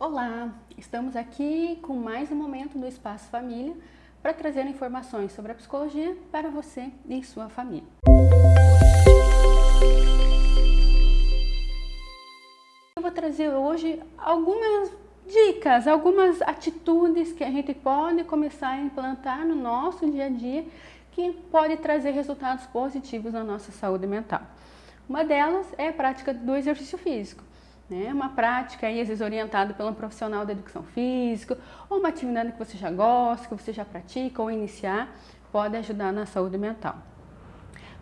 Olá, estamos aqui com mais um momento do Espaço Família para trazer informações sobre a psicologia para você e sua família. Eu vou trazer hoje algumas dicas, algumas atitudes que a gente pode começar a implantar no nosso dia a dia que pode trazer resultados positivos na nossa saúde mental. Uma delas é a prática do exercício físico. Né? Uma prática, aí, às vezes orientada pelo profissional da educação física, ou uma atividade que você já gosta, que você já pratica ou iniciar, pode ajudar na saúde mental.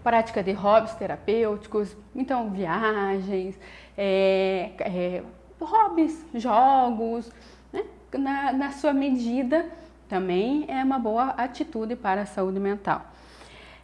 Prática de hobbies terapêuticos, então viagens, é, é, hobbies, jogos, né? na, na sua medida também é uma boa atitude para a saúde mental.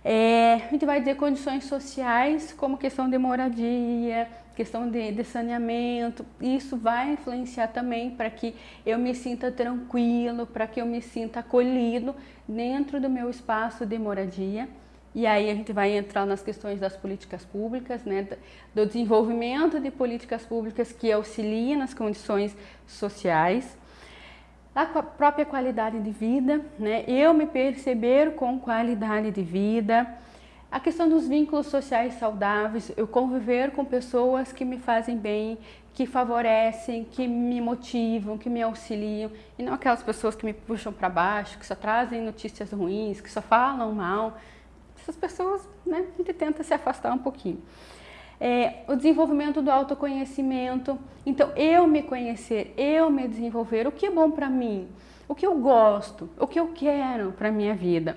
É, a gente vai dizer condições sociais, como questão de moradia, questão de, de saneamento, isso vai influenciar também para que eu me sinta tranquilo, para que eu me sinta acolhido dentro do meu espaço de moradia. E aí a gente vai entrar nas questões das políticas públicas, né, do desenvolvimento de políticas públicas que auxiliem nas condições sociais a própria qualidade de vida, né? eu me perceber com qualidade de vida, a questão dos vínculos sociais saudáveis, eu conviver com pessoas que me fazem bem, que favorecem, que me motivam, que me auxiliam, e não aquelas pessoas que me puxam para baixo, que só trazem notícias ruins, que só falam mal. Essas pessoas, né, a gente tenta se afastar um pouquinho é, o desenvolvimento do autoconhecimento. Então, eu me conhecer, eu me desenvolver, o que é bom para mim, o que eu gosto, o que eu quero para minha vida.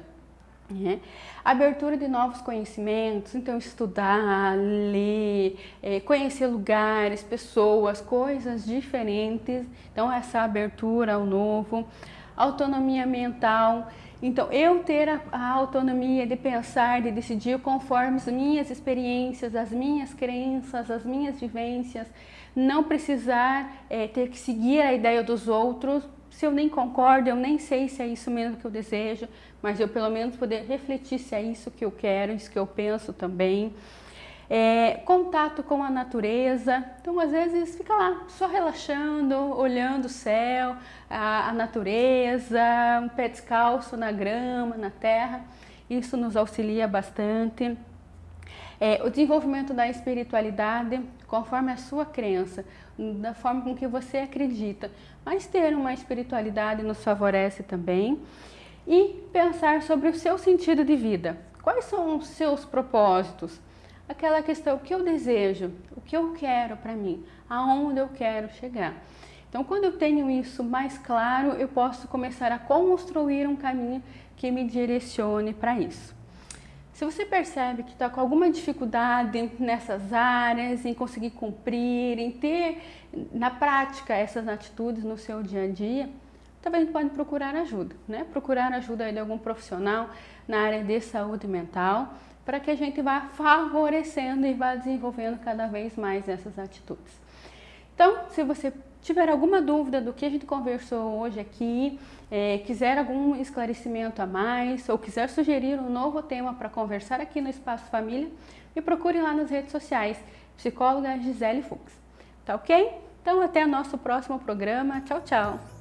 Né? Abertura de novos conhecimentos, então estudar, ler, é, conhecer lugares, pessoas, coisas diferentes. Então, essa abertura ao novo. Autonomia mental, então, eu ter a, a, autonomia de pensar, de decidir conforme as minhas experiências, as minhas crenças, as minhas vivências, não precisar é, ter que seguir a ideia dos outros, se eu nem concordo, eu nem sei se é isso mesmo que eu desejo, mas eu pelo menos poder refletir se é isso que eu quero, isso que eu penso também. É, contato com a natureza, então às vezes fica lá só relaxando, olhando o céu, a, a natureza, um pé descalço na grama, na terra, isso nos auxilia bastante. É, o desenvolvimento da espiritualidade conforme a sua crença, da forma com que você acredita, mas ter uma espiritualidade nos favorece também. E pensar sobre o seu sentido de vida, quais são os seus propósitos, aquela questão, o que eu desejo, o que eu quero para mim, aonde eu quero chegar. Então, quando eu tenho isso mais claro, eu posso começar a construir um caminho que me direcione para isso. Se você percebe que está com alguma dificuldade nessas áreas, em conseguir cumprir, em ter na prática essas atitudes no seu dia a dia, também pode procurar ajuda, né? Procurar ajuda de algum profissional na área de saúde mental, para que a gente vá favorecendo e vá desenvolvendo cada vez mais essas atitudes. Então, se você tiver alguma dúvida do que a gente conversou hoje aqui, é, quiser algum esclarecimento a mais ou quiser sugerir um novo tema para conversar aqui no Espaço Família, me procure lá nas redes sociais, psicóloga Gisele Fux. Tá ok? Então até nosso próximo programa. Tchau, tchau!